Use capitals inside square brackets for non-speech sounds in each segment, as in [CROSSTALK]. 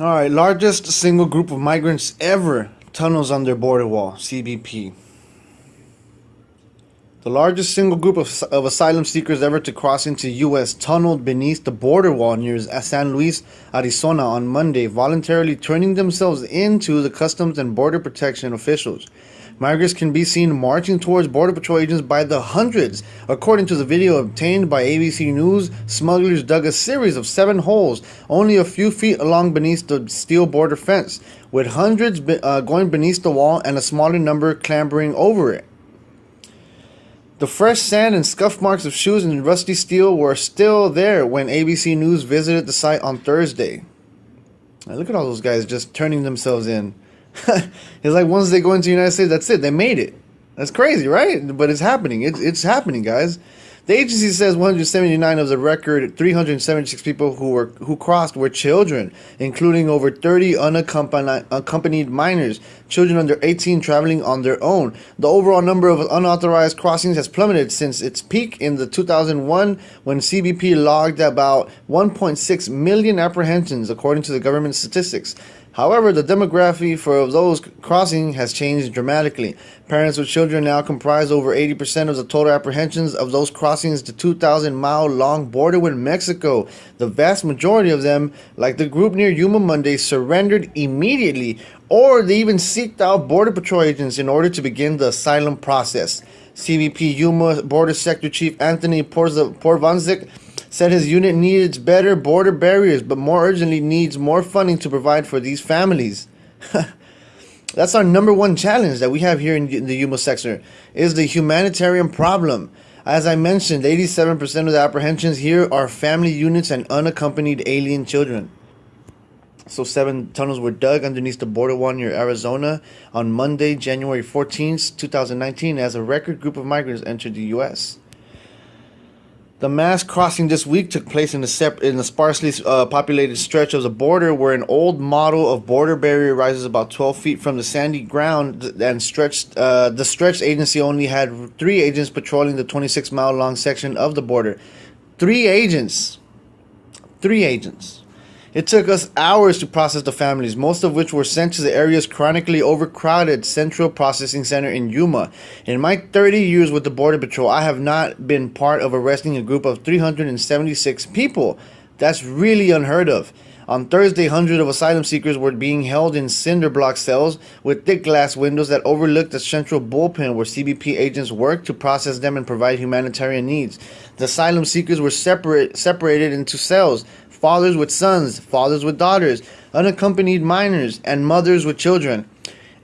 All right, largest single group of migrants ever tunnels under border wall, CBP. The largest single group of, of asylum seekers ever to cross into U.S. tunneled beneath the border wall near San Luis, Arizona on Monday, voluntarily turning themselves into the Customs and Border Protection officials. Migrants can be seen marching towards Border Patrol agents by the hundreds. According to the video obtained by ABC News, smugglers dug a series of seven holes only a few feet along beneath the steel border fence, with hundreds uh, going beneath the wall and a smaller number clambering over it. The fresh sand and scuff marks of shoes and rusty steel were still there when ABC News visited the site on Thursday. Now look at all those guys just turning themselves in. [LAUGHS] it's like once they go into the United States, that's it. They made it. That's crazy, right? But it's happening. It's it's happening, guys. The agency says 179 of the record 376 people who were who crossed were children, including over 30 unaccompanied, unaccompanied minors, children under 18 traveling on their own. The overall number of unauthorized crossings has plummeted since its peak in the 2001 when CBP logged about 1.6 million apprehensions according to the government statistics. However, the demography for those crossing has changed dramatically. Parents with children now comprise over 80% of the total apprehensions of those crossings the 2,000 mile long border with Mexico. The vast majority of them, like the group near Yuma Monday, surrendered immediately or they even seeked out Border Patrol agents in order to begin the asylum process. CBP Yuma Border Sector Chief Anthony Porvaznik said his unit needs better border barriers, but more urgently needs more funding to provide for these families. [LAUGHS] That's our number one challenge that we have here in the Yuma sector is the humanitarian problem. As I mentioned, 87% of the apprehensions here are family units and unaccompanied alien children. So seven tunnels were dug underneath the border wall near Arizona on Monday, January 14th, 2019, as a record group of migrants entered the U.S. The mass crossing this week took place in a, sep- in a sparsely uh, populated stretch of the border where an old model of border barrier rises about 12 feet from the sandy ground and stretched. Uh, the stretched agency only had three agents patrolling the 26 mile long section of the border. Three agents. Three agents. It took us hours to process the families, most of which were sent to the area's chronically overcrowded Central Processing Center in Yuma. In my 30 years with the Border Patrol, I have not been part of arresting a group of 376 people. That's really unheard of. On Thursday, hundreds of asylum seekers were being held in cinder block cells with thick glass windows that overlooked the central bullpen where CBP agents worked to process them and provide humanitarian needs. The asylum seekers were separate, separated into cells fathers with sons, fathers with daughters, unaccompanied minors, and mothers with children.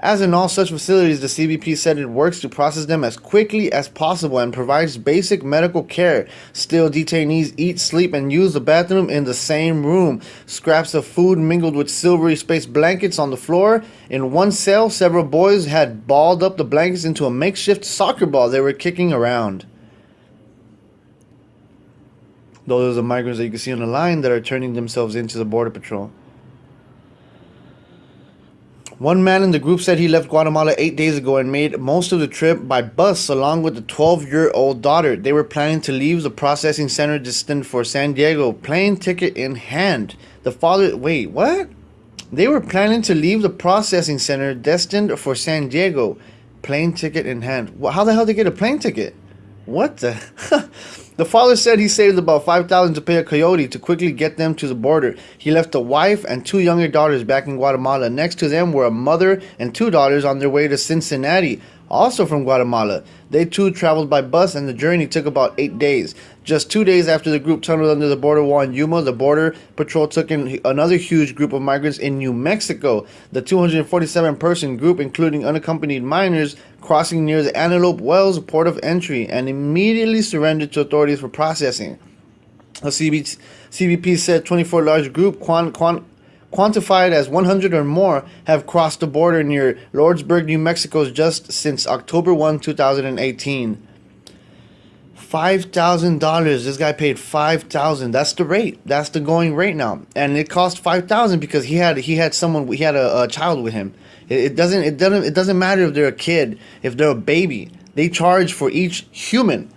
As in all such facilities, the CBP said it works to process them as quickly as possible and provides basic medical care. Still, detainees eat, sleep, and use the bathroom in the same room. Scraps of food mingled with silvery space blankets on the floor. In one cell, several boys had balled up the blankets into a makeshift soccer ball they were kicking around. Those are the migrants that you can see on the line that are turning themselves into the Border Patrol. One man in the group said he left Guatemala eight days ago and made most of the trip by bus along with a 12 year old daughter. They were planning to leave the processing center destined for San Diego, plane ticket in hand. The father, wait, what? They were planning to leave the processing center destined for San Diego, plane ticket in hand. How the hell did they get a plane ticket? What the? [LAUGHS] The father said he saved about 5000 to pay a coyote to quickly get them to the border. He left a wife and two younger daughters back in Guatemala. Next to them were a mother and two daughters on their way to Cincinnati, also from Guatemala. They too traveled by bus and the journey took about eight days. Just two days after the group tunneled under the border wall in Yuma, the Border Patrol took in another huge group of migrants in New Mexico. The 247 person group, including unaccompanied minors, crossing near the Antelope Wells port of entry and immediately surrendered to authorities for processing. The CBP said 24 large group quant, quantified as 100 or more have crossed the border near Lordsburg, New Mexico just since October 1, 2018. Five thousand dollars. This guy paid five thousand. That's the rate. That's the going rate now, and it cost five thousand because he had he had someone he had a, a child with him. It, it doesn't it doesn't it doesn't matter if they're a kid, if they're a baby. They charge for each human.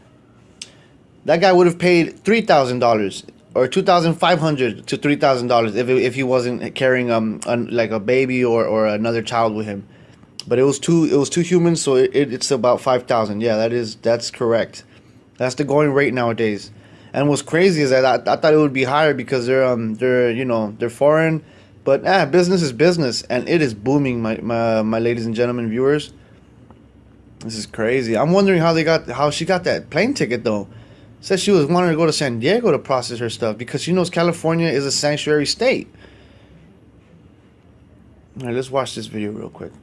That guy would have paid three thousand dollars or two thousand five hundred to three thousand dollars if if he wasn't carrying um like a baby or, or another child with him. But it was two it was two humans, so it, it it's about five thousand. Yeah, that is that's correct. That's the going rate nowadays. And what's crazy is that I, I thought it would be higher because they're um they're you know they're foreign, but ah business is business and it is booming my my my ladies and gentlemen viewers. This is crazy. I'm wondering how they got how she got that plane ticket though. Said she was wanting to go to San Diego to process her stuff because she knows California is a sanctuary state. All right, let's watch this video real quick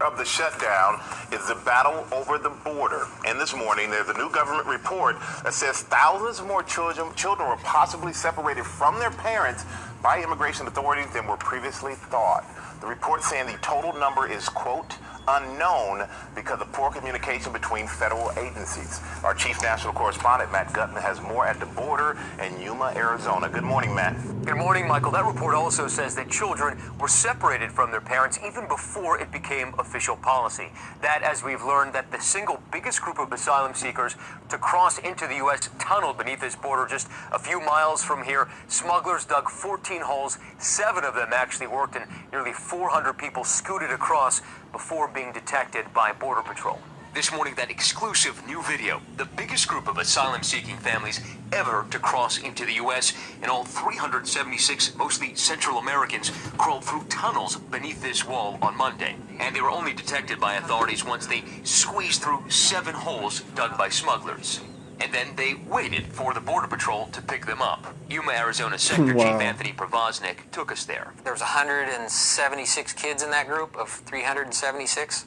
of the shutdown is the battle over the border. And this morning, there's a new government report that says thousands more children, children were possibly separated from their parents by immigration authorities than were previously thought. The report saying the total number is, quote, unknown because of poor communication between federal agencies. Our chief national correspondent, Matt Gutman, has more at the border in Yuma, Arizona. Good morning, Matt. Good morning, Michael. That report also says that children were separated from their parents even before it became official policy. That, as we've learned, that the single biggest group of asylum seekers to cross into the U.S. tunneled beneath this border just a few miles from here. Smugglers dug 14 holes. Seven of them actually worked, and nearly 400 people scooted across before being detected by Border Patrol. This morning, that exclusive new video, the biggest group of asylum-seeking families ever to cross into the U.S., and all 376, mostly Central Americans, crawled through tunnels beneath this wall on Monday. And they were only detected by authorities once they squeezed through seven holes dug by smugglers and then they waited for the Border Patrol to pick them up. Yuma, Arizona [LAUGHS] Sector wow. Chief Anthony Porvaznik took us there. There was 176 kids in that group of 376,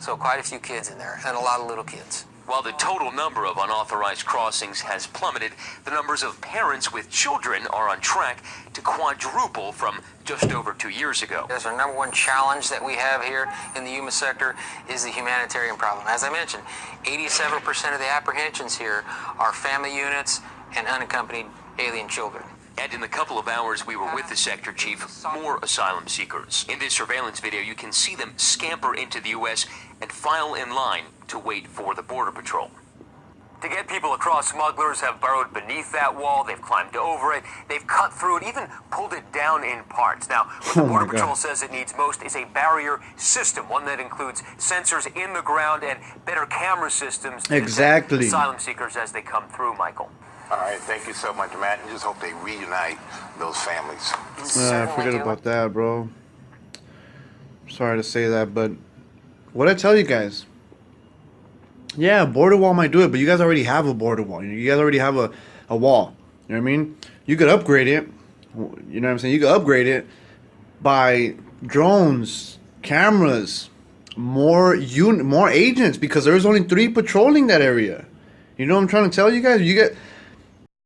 so quite a few kids in there, and a lot of little kids. While the total number of unauthorized crossings has plummeted, the numbers of parents with children are on track to quadruple from just over two years ago. That's our number one challenge that we have here in the Yuma sector is the humanitarian problem. As I mentioned, 87% of the apprehensions here are family units and unaccompanied alien children. And in the couple of hours we were with the sector chief, more asylum seekers. In this surveillance video, you can see them scamper into the U.S. and file in line to wait for the Border Patrol. To get people across, smugglers have burrowed beneath that wall, they've climbed over it, they've cut through it, even pulled it down in parts. Now, what [LAUGHS] the oh Border Patrol says it needs most is a barrier system, one that includes sensors in the ground and better camera systems to exactly. asylum seekers as they come through, Michael. All right, thank you so much, Matt, and just hope they reunite those families. Uh, forget about that, bro. Sorry to say that, but what I tell you guys, yeah, border wall might do it, but you guys already have a border wall. You guys already have a, a wall. You know what I mean? You could upgrade it. You know what I'm saying? You could upgrade it by drones, cameras, more un- more agents because there's only three patrolling that area. You know what I'm trying to tell you guys? You get